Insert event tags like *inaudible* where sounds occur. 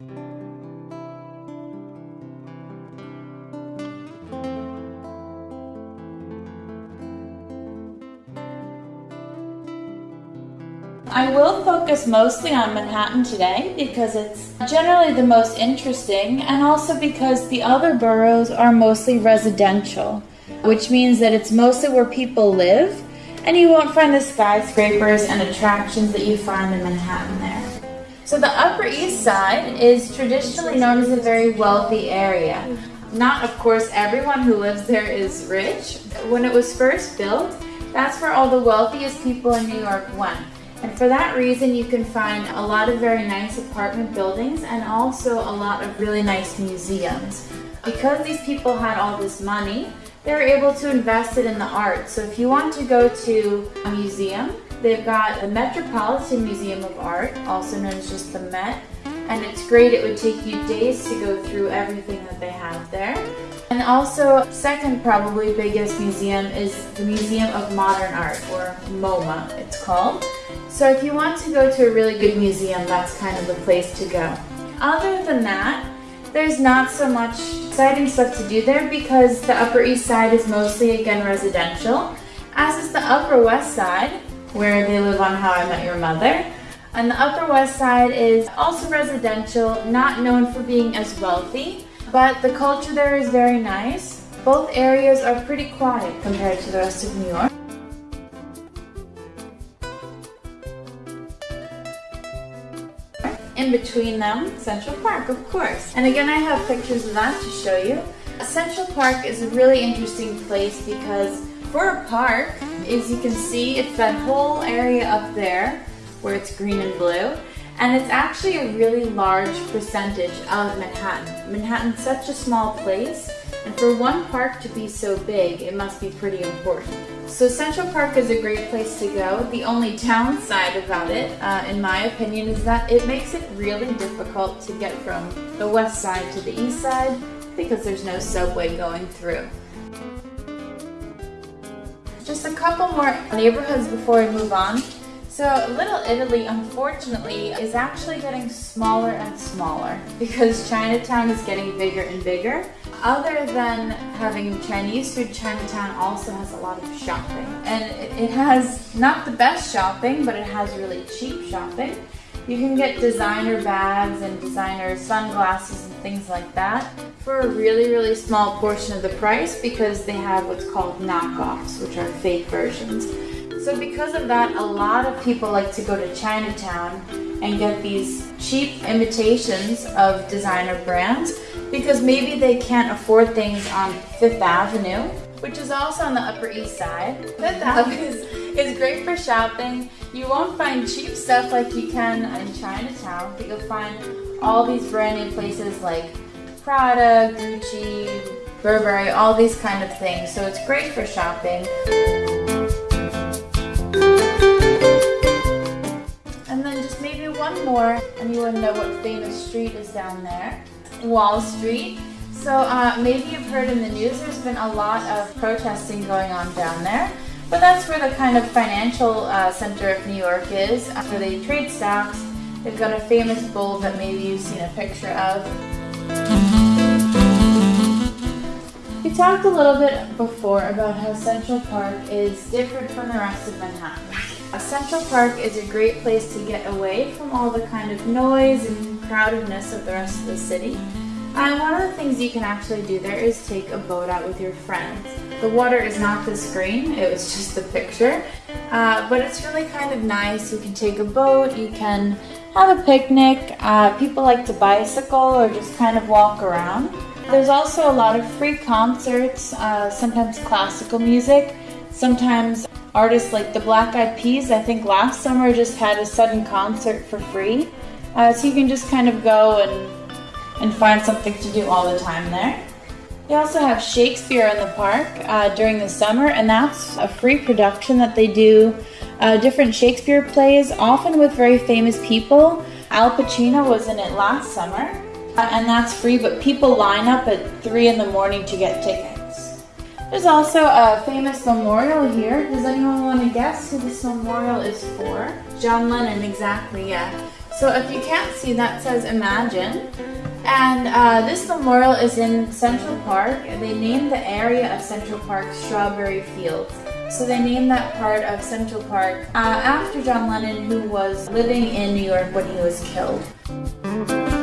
I will focus mostly on Manhattan today because it's generally the most interesting and also because the other boroughs are mostly residential, which means that it's mostly where people live and you won't find the skyscrapers and attractions that you find in Manhattan there. So the Upper East Side is traditionally known as a very wealthy area. Not, of course, everyone who lives there is rich. When it was first built, that's where all the wealthiest people in New York went. And for that reason, you can find a lot of very nice apartment buildings and also a lot of really nice museums. Because these people had all this money, they were able to invest it in the arts. So if you want to go to a museum, they've got the Metropolitan Museum of Art, also known as just the Met, and it's great. It would take you days to go through everything that they have there. And also, second probably biggest museum is the Museum of Modern Art, or MoMA it's called. So if you want to go to a really good museum, that's kind of the place to go. Other than that, there's not so much exciting stuff to do there because the Upper East Side is mostly, again, residential, as is the Upper West Side, where they live on How I Met Your Mother. And the Upper West Side is also residential, not known for being as wealthy, but the culture there is very nice. Both areas are pretty quiet compared to the rest of New York. In between them, Central Park, of course. And again, I have pictures of that to show you. Central Park is a really interesting place because for a park, as you can see, it's that whole area up there where it's green and blue. And it's actually a really large percentage of Manhattan. Manhattan's such a small place, and for one park to be so big, it must be pretty important. So Central Park is a great place to go. The only downside about it, uh, in my opinion, is that it makes it really difficult to get from the west side to the east side because there's no subway going through. Just a couple more neighborhoods before we move on. So Little Italy, unfortunately, is actually getting smaller and smaller *laughs* because Chinatown is getting bigger and bigger. Other than having Chinese food, Chinatown also has a lot of shopping. And it has not the best shopping, but it has really cheap shopping. You can get designer bags and designer sunglasses and things like that for a really, really small portion of the price because they have what's called knockoffs, which are fake versions. So because of that, a lot of people like to go to Chinatown and get these cheap imitations of designer brands because maybe they can't afford things on Fifth Avenue, which is also on the Upper East Side. Fifth Avenue is, is great for shopping. You won't find cheap stuff like you can in Chinatown, but you'll find all these brand new places like Prada, Gucci, Burberry, all these kind of things. So it's great for shopping. And then just maybe one more, and you would know what famous street is down there. Wall Street. So uh, maybe you've heard in the news there's been a lot of protesting going on down there. But that's where the kind of financial uh, center of New York is, where they trade stocks. They've got a famous bull that maybe you've seen a picture of. We talked a little bit before about how Central Park is different from the rest of Manhattan. Central Park is a great place to get away from all the kind of noise and crowdedness of the rest of the city. And one of the things you can actually do there is take a boat out with your friends. The water is not this green, it was just the picture. Uh, but it's really kind of nice. You can take a boat, you can have a picnic. Uh, people like to bicycle or just kind of walk around. There's also a lot of free concerts, uh, sometimes classical music, sometimes artists like the Black Eyed Peas, I think last summer just had a sudden concert for free. Uh, so you can just kind of go and, and find something to do all the time there. They also have Shakespeare in the park uh, during the summer, and that's a free production that they do uh, different Shakespeare plays, often with very famous people. Al Pacino was in it last summer, uh, and that's free, but people line up at 3 in the morning to get tickets. There's also a famous memorial here. Does anyone want to guess who this memorial is for? John Lennon, exactly, yeah. So if you can't see, that says Imagine. And uh, this memorial is in Central Park. They named the area of Central Park Strawberry Fields. So they named that part of Central Park uh, after John Lennon, who was living in New York when he was killed.